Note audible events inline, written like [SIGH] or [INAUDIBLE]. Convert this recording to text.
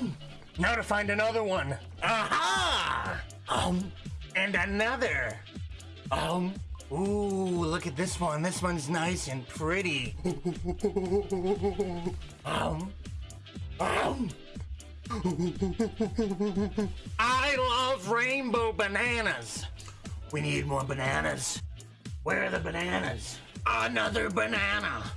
Um, now to find another one. Aha! Um, and another. Um, ooh, look at this one. This one's nice and pretty. [LAUGHS] Um, um. I love rainbow bananas. We need more bananas. Where are the bananas? Another banana.